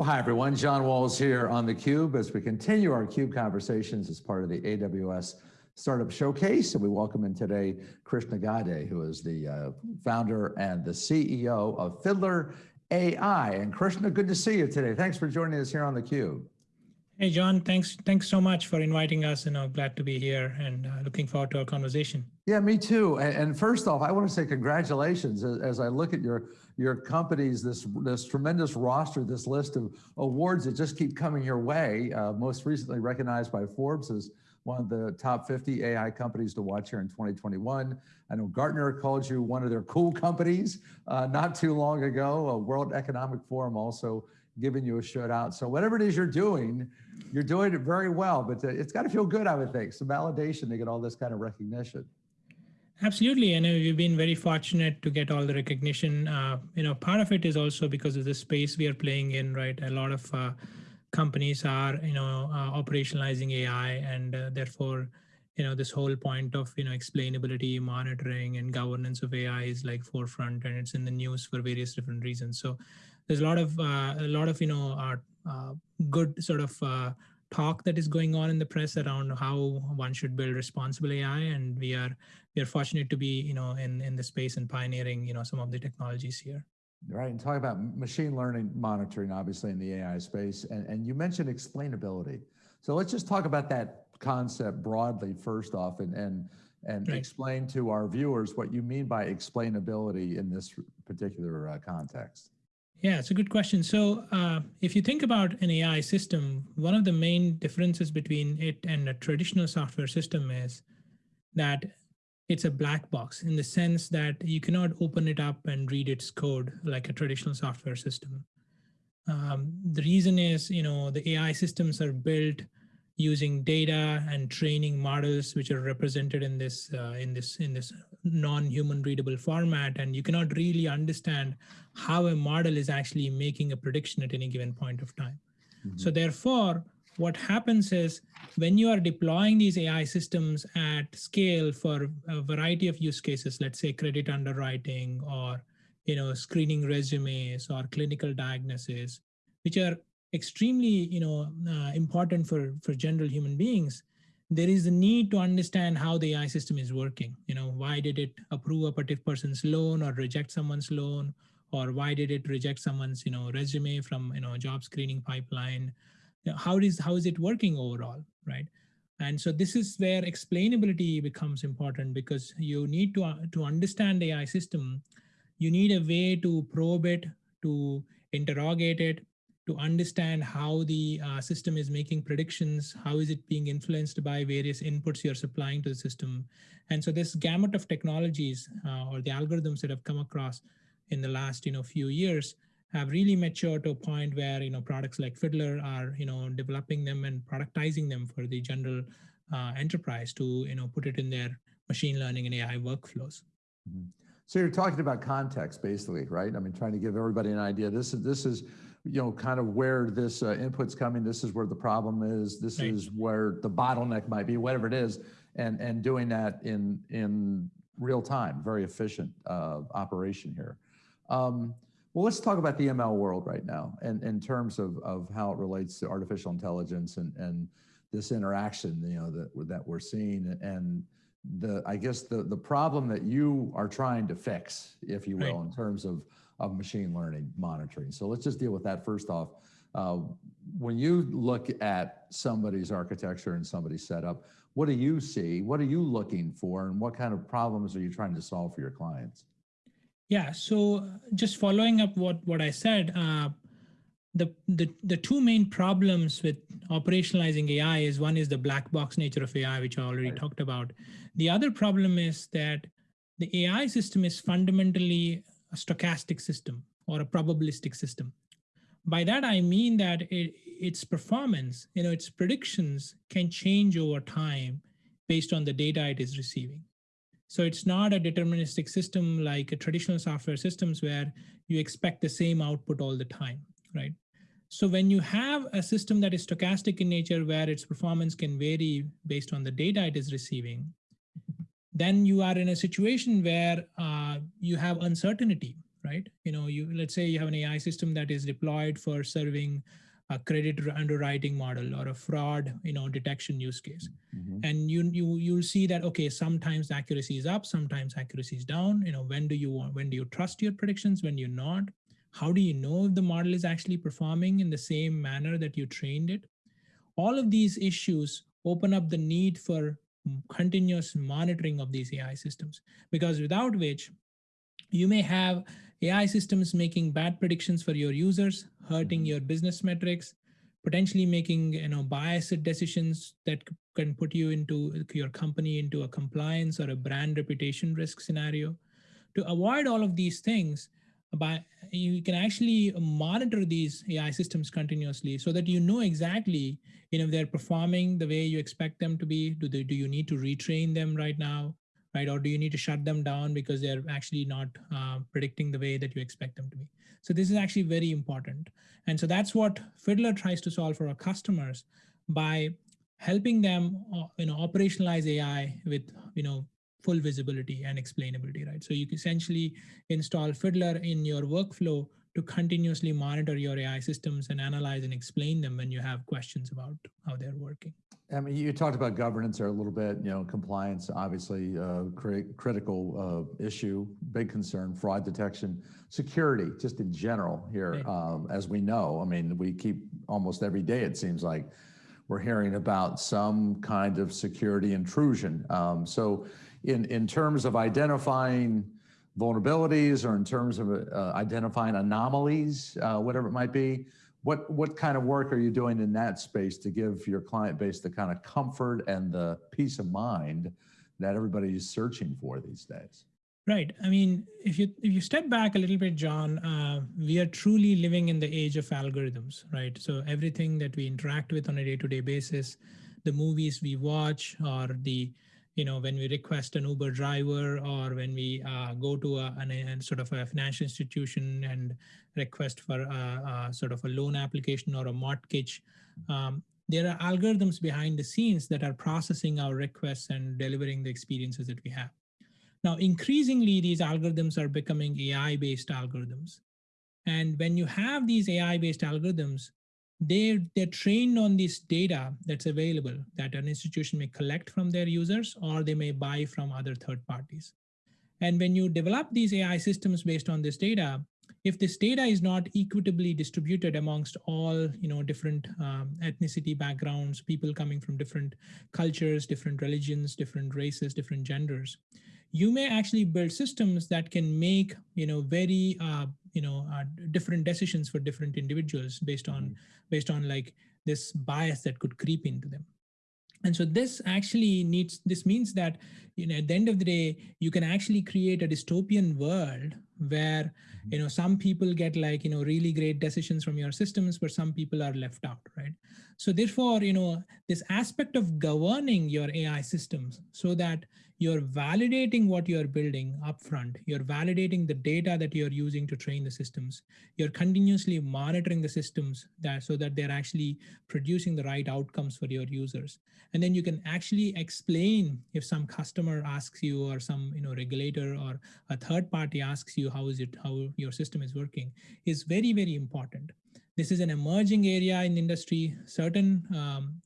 Well, hi everyone. John Walls here on theCUBE as we continue our CUBE conversations as part of the AWS Startup Showcase. And we welcome in today Krishna Gade, who is the uh, founder and the CEO of Fiddler AI. And Krishna, good to see you today. Thanks for joining us here on theCUBE. Hey, John, thanks thanks so much for inviting us and I'm glad to be here and uh, looking forward to our conversation. Yeah, me too. And, and first off, I want to say congratulations as, as, I look at your your companies, this this tremendous roster, this list of awards that just keep coming your way. Uh, most recently recognized by Forbes as one of the top 50 AI companies to watch here in 2021. I know Gartner called you one of their cool companies uh, not too long ago. A World Economic Forum also giving you a shout out. So whatever it is you're doing, you're doing it very well, but uh, it's got to feel good, I would think, some validation to get all this kind of recognition. Absolutely, and we've been very fortunate to get all the recognition. Uh, you know, part of it is also because of the space we are playing in, right? A lot of uh, companies are, you know, uh, operationalizing AI, and uh, therefore, you know, this whole point of, you know, explainability, monitoring, and governance of AI is like forefront, and it's in the news for various different reasons. So, there's a lot of uh, a lot of you know uh, good sort of uh, talk that is going on in the press around how one should build responsible AI, and we are we are fortunate to be you know in in the space and pioneering you know some of the technologies here. Right, and talk about machine learning monitoring, obviously in the AI space, and, and you mentioned explainability. So let's just talk about that concept broadly first off, and and and right. explain to our viewers what you mean by explainability in this particular uh, context. Yeah, it's a good question. So uh, if you think about an AI system, one of the main differences between it and a traditional software system is that it's a black box in the sense that you cannot open it up and read its code like a traditional software system. Um, the reason is, you know, the AI systems are built using data and training models which are represented in this uh, in this in this non-human readable format and you cannot really understand how a model is actually making a prediction at any given point of time. Mm -hmm. So therefore, what happens is when you are deploying these AI systems at scale for a variety of use cases, let's say credit underwriting or you know screening resumes or clinical diagnosis, which are extremely you know uh, important for for general human beings there is a need to understand how the AI system is working. You know, why did it approve a particular person's loan or reject someone's loan? Or why did it reject someone's, you know, resume from, you know, job screening pipeline? How is how is it working overall, right? And so this is where explainability becomes important because you need to, uh, to understand the AI system. You need a way to probe it, to interrogate it, to understand how the uh, system is making predictions, how is it being influenced by various inputs you're supplying to the system. And so this gamut of technologies uh, or the algorithms that have come across in the last you know, few years have really matured to a point where you know products like Fiddler are you know developing them and productizing them for the general uh, enterprise to you know put it in their machine learning and AI workflows. Mm -hmm. So you're talking about context, basically, right? I mean, trying to give everybody an idea. This is this is, you know, kind of where this uh, input's coming. This is where the problem is. This right. is where the bottleneck might be, whatever it is, and and doing that in in real time, very efficient uh, operation here. Um, well, let's talk about the ML world right now, and in terms of of how it relates to artificial intelligence and and this interaction, you know, that that we're seeing and the I guess the the problem that you are trying to fix, if you will, right. in terms of of machine learning monitoring. So let's just deal with that first off. Uh, when you look at somebody's architecture and somebody's setup, what do you see? What are you looking for, and what kind of problems are you trying to solve for your clients? Yeah. So just following up what what I said. Uh, the, the, the two main problems with operationalizing AI is one is the black box nature of AI, which I already right. talked about. The other problem is that the AI system is fundamentally a stochastic system or a probabilistic system. By that, I mean that it, its performance, you know, its predictions can change over time based on the data it is receiving. So it's not a deterministic system like a traditional software systems where you expect the same output all the time right? So when you have a system that is stochastic in nature where its performance can vary based on the data it is receiving, then you are in a situation where uh, you have uncertainty, right? You know, you let's say you have an AI system that is deployed for serving a credit underwriting model or a fraud, you know, detection use case. Mhm. And you you you'll see that okay, sometimes accuracy is up, sometimes accuracy is down. You know, when do you want when do you trust your predictions, when you're not? How do you know if the model is actually performing in the same manner that you trained it? All of these issues open up the need for continuous monitoring of these AI systems, because without which you may have AI systems making bad predictions for your users, hurting Mhm. your business metrics, potentially making you know biased decisions that can put you into your company into a compliance or a brand reputation risk scenario. To avoid all of these things, by you can actually monitor these AI systems continuously so that you know exactly you know if they're performing the way you expect them to be. Do they do you need to retrain them right now? Right, or do you need to shut them down because they're actually not uh, predicting the way that you expect them to be? So this is actually very important. And so that's what Fiddler tries to solve for our customers by helping them uh, you know, operationalize AI with you know, full visibility and explainability, right? So you can essentially install Fiddler in your workflow to continuously monitor your AI systems and analyze and explain them when you have questions about how they're working. I mean, you talked about governance there a little bit, you know, compliance, obviously, uh, cri critical uh, issue, big concern, fraud detection, security, just in general here, Right. um, as we know, I mean, we keep almost every day, it seems like, we're hearing about some kind of security intrusion. Um, so in, in terms of identifying vulnerabilities or in terms of uh, identifying anomalies, uh, whatever it might be, what, what kind of work are you doing in that space to give your client base the kind of comfort and the peace of mind that everybody is searching for these days? Right. I mean, if you if you step back a little bit, John, uh, we are truly living in the age of algorithms, right? So everything that we interact with on a day-to-day basis, the movies we watch, or the you know when we request an Uber driver, or when we uh, go to a, an, a sort of a financial institution and request for a, a sort of a loan application or a mortgage. Um, there are algorithms behind the scenes that are processing our requests and delivering the experiences that we have. Now, increasingly, these algorithms are becoming AI-based algorithms. And when you have these AI-based algorithms, they're, they're trained on this data that's available that an institution may collect from their users or they may buy from other third parties. And when you develop these AI systems based on this data, if this data is not equitably distributed amongst all you know different um, ethnicity backgrounds, people coming from different cultures, different religions, different races, different genders, you may actually build systems that can make you know very uh, you know uh, different decisions for different individuals based on Mhm. based on like this bias that could creep into them and so this actually needs this means that you know at the end of the day you can actually create a dystopian world where mm-hmm. you know some people get like you know really great decisions from your systems but some people are left out right? So therefore you know this aspect of governing your ai systems so that you're validating what you're building upfront you're validating the data that you're using to train the systems you're continuously monitoring the systems that so that they're actually producing the right outcomes for your users. And then you can actually explain if some customer asks you or some you know regulator or a third party asks you how is it how your system is working is very very important. This is an emerging area in industry. Certain um,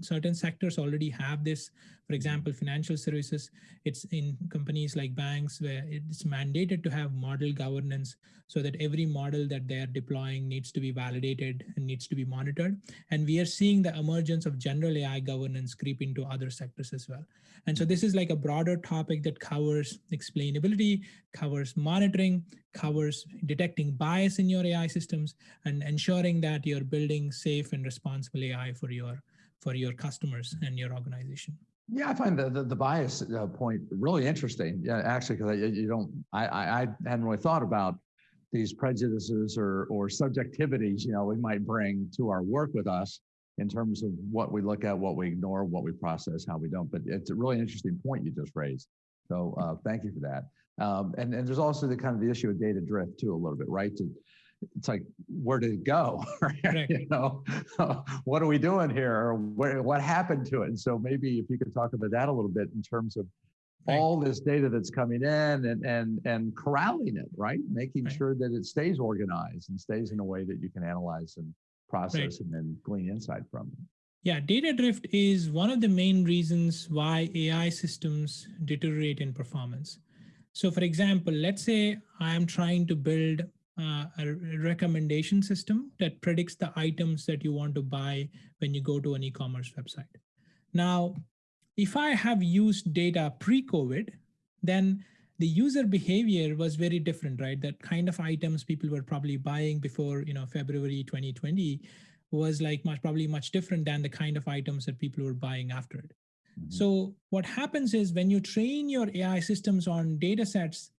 certain sectors already have this. For example financial services it's in companies like banks where it's mandated to have model governance so that every model that they're deploying needs to be validated and needs to be monitored. And we are seeing the emergence of general ai governance creep into other sectors as well. And so this is like a broader topic that covers explainability covers monitoring covers detecting bias in your ai systems and ensuring that you're building safe and responsible ai for your for your customers and your organization Yeah, I find the, the, the bias uh, point really interesting. Yeah, actually, because you don't, I, I, I hadn't really thought about these prejudices or, or subjectivities, you know, we might bring to our work with us in terms of what we look at, what we ignore, what we process, how we don't. But it's a really interesting point you just raised. So uh, thank you for that. Um, and, and there's also the kind of the issue of data drift too, a little bit, right? To, it's like, where did it go? Right. you know, what are we doing here? Where, what happened to it? And so maybe if you could talk about that a little bit in terms of Right. all this data that's coming in and and and corralling it, right? Making Right. sure that it stays organized and stays in a way that you can analyze and process and then glean insight from it. Yeah, data drift is one of the main reasons why AI systems deteriorate in performance. So for example, let's say I'm trying to build uh, a recommendation system that predicts the items that you want to buy when you go to an e-commerce website. Now, if I have used data pre-COVID, then the user behavior was very different, right? That kind of items people were probably buying before, you know, February 2020 was like much probably much different than the kind of items that people were buying after it. Mhm. So what happens is when you train your AI systems on data sets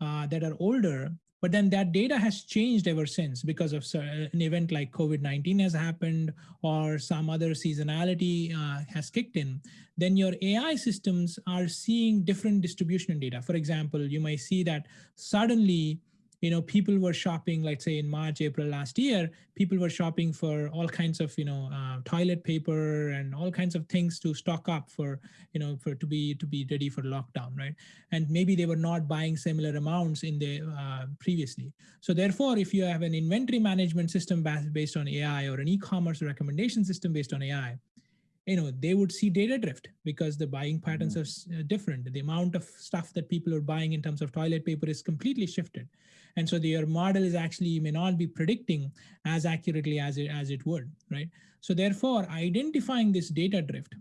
uh, that are older, but then that data has changed ever since because of an event like COVID-19 has happened or some other seasonality uh, has kicked in, then your AI systems are seeing different distribution in data. For example, you might see that suddenly you know people were shopping let's say in march april last year people were shopping for all kinds of you know uh, toilet paper and all kinds of things to stock up for you know for to be to be ready for lockdown right? And maybe they were not buying similar amounts in the uh, previously. So therefore if you have an inventory management system bas- based on ai or an e-commerce recommendation system based on ai you know they would see data drift because the buying patterns are uh, different. The amount of stuff that people are buying in terms of toilet paper is completely shifted. And so the, your model is actually may not be predicting as accurately as it as it would right? So therefore identifying this data drift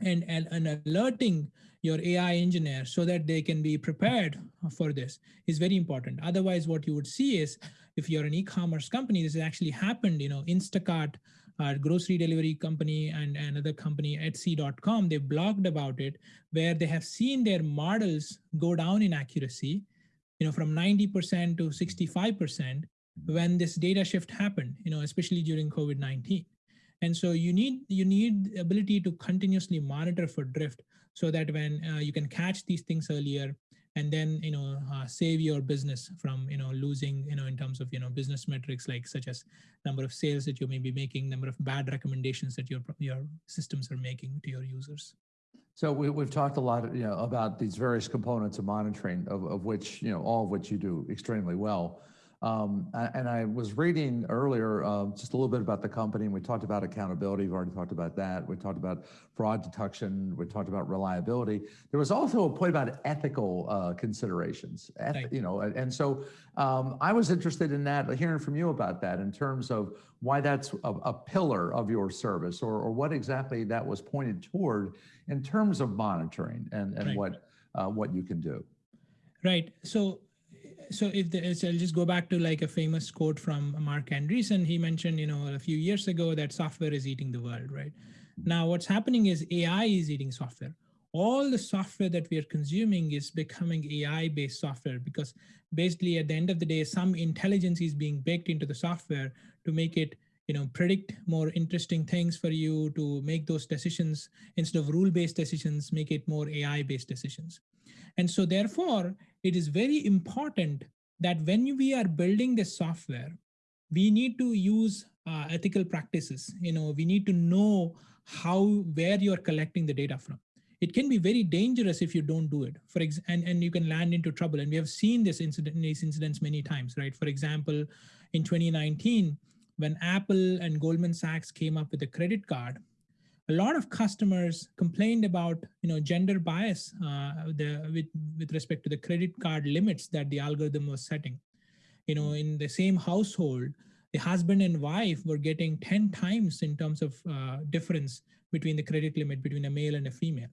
and, and, and alerting your AI engineer so that they can be prepared for this is very important. Otherwise, what you would see is if you're an e-commerce company, this has actually happened, you know, Instacart, grocery delivery company and another company, Etsy.com, they blogged about it where they have seen their models go down in accuracy, you know, from 90% to 65% when this data shift happened, you know, especially during COVID-19. And so you need you need the ability to continuously monitor for drift so that when uh, you can catch these things earlier and then you know uh, save your business from you know losing you know in terms of you know business metrics like such as number of sales that you may be making number of bad recommendations that your your systems are making to your users So we, we've talked a lot, you know, about these various components of monitoring, of, of which, you know, all of which you do extremely well. Um, and I was reading earlier uh, just a little bit about the company, and we talked about accountability. We've already talked about that. We talked about fraud detection. We talked about reliability. There was also a point about ethical uh, considerations, eth- you know, and, and so um, I was interested in that, hearing from you about that in terms of why that's a, a pillar of your service, or, or what exactly that was pointed toward in terms of monitoring and, and Right. what uh, what you can do. Right. So, so if the, so I'll just go back to like a famous quote from Marc Andreessen. He mentioned, you know, a few years ago that software is eating the world, right? Now, what's happening is AI is eating software. All the software that we are consuming is becoming AI-based software because basically at the end of the day, some intelligence is being baked into the software to make it you know predict more interesting things for you to make those decisions instead of rule-based decisions make it more ai-based decisions and so therefore, it is very important that when we are building this software, we need to use uh, ethical practices. You know, we need to know how, where you're collecting the data from. It can be very dangerous if you don't do it. For ex- and, and you can land into trouble. And we have seen this incident, these incidents many times, right? For example, in 2019, when Apple and Goldman Sachs came up with a credit card, a lot of customers complained about you know gender bias uh, the, with, with respect to the credit card limits that the algorithm was setting. You know in the same household the husband and wife were getting 10 times in terms of uh, difference between the credit limit between a male and a female.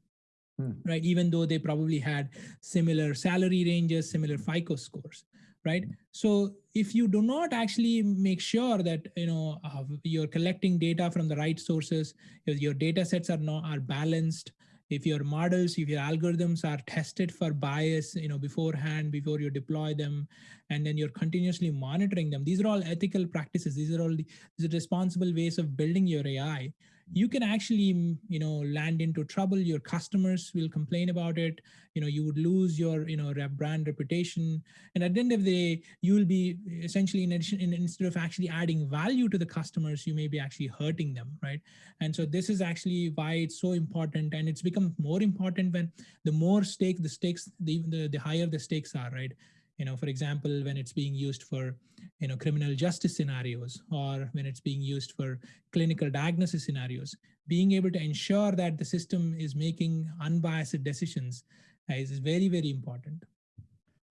Hmm. right? Even though they probably had similar salary ranges similar fico scores right? So if you do not actually make sure that you know uh, you're collecting data from the right sources your data sets are not are balanced if your models if your algorithms are tested for bias you know beforehand before you deploy them and then you're continuously monitoring them these are all ethical practices. These are all the, these are responsible ways of building your ai you can actually, mm, you know, land into trouble. Your customers will complain about it. You know, you would lose your, you know, brand reputation. And at the end of the day, you will be essentially in addition, in, instead of actually adding value to the customers, you may be actually hurting them, right? And so this is actually why it's so important. And it's become more important when the more stake, the stakes, the, the, the higher the stakes are, right? You know, for example, when it's being used for, you know, criminal justice scenarios or when it's being used for clinical diagnosis scenarios, being able to ensure that the system is making unbiased decisions is very, very important.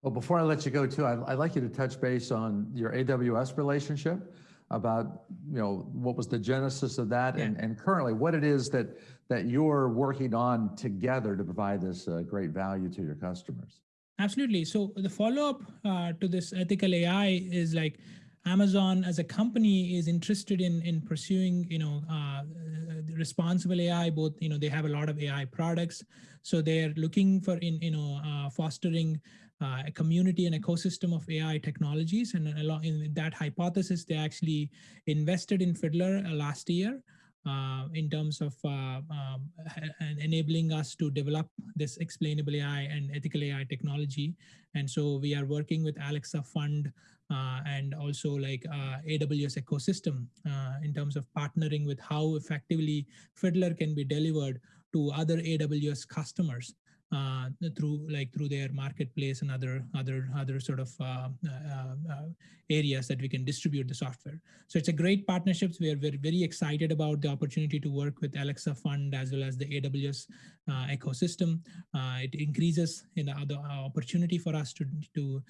Well, before I let you go too, I'd, I'd like you to touch base on your AWS relationship about, you know, what was the genesis of that Yeah. and, and currently what it is that, that you're working on together to provide this uh, great value to your customers. Absolutely. So the follow-up uh, to this ethical AI is like Amazon as a company is interested in in pursuing, you know, uh, responsible AI. Both, you know, they have a lot of AI products, so they're looking for in you know uh, fostering uh, a community and ecosystem of AI technologies. And along in that hypothesis, they actually invested in Fiddler uh, last year uh, in terms of uh, um, enabling us to develop this explainable AI and ethical AI technology. And so we are working with Alexa Fund uh, and also like uh, AWS ecosystem uh, in terms of partnering with how effectively Fiddler can be delivered to other AWS customers uh, through like through their marketplace and other other other sort of uh, uh, uh, areas that we can distribute the software. So it's a great partnerships. We are very very excited about the opportunity to work with Alexa Fund as well as the AWS uh, ecosystem. It increases in the other opportunity for us to to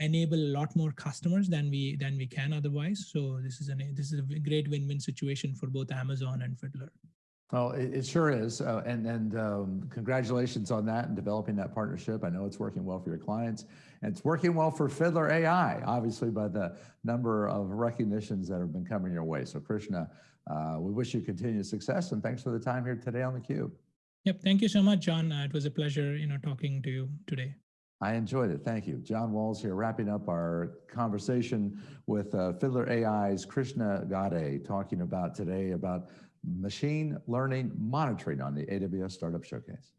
enable a lot more customers than we than we can otherwise. So this is an this is a great win-win situation for both Amazon and Fiddler. Well, it, it sure is. Uh, and and um, congratulations on that and developing that partnership. I know it's working well for your clients and it's working well for Fiddler AI, obviously by the number of recognitions that have been coming your way. So Krishna, uh, we wish you continued success and thanks for the time here today on theCUBE. Yep, thank you so much, John. Uh, it was a pleasure, you know, talking to you today. I enjoyed it. Thank you. John Walls here, wrapping up our conversation with uh, Fiddler AI's Krishna Gade, talking about today about machine learning monitoring on the AWS Startup Showcase.